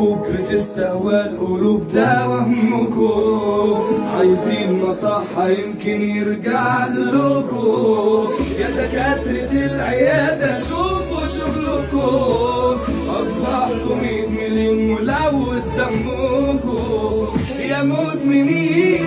حبوب بتستهوى القلوب ده وهمكم. عايزين مصحة يمكن يرجع لكم. يا دكاترة العيادة شوفوا شغلكم. أصبحتوا 100 مليون ملوث دمكم يا مدمنين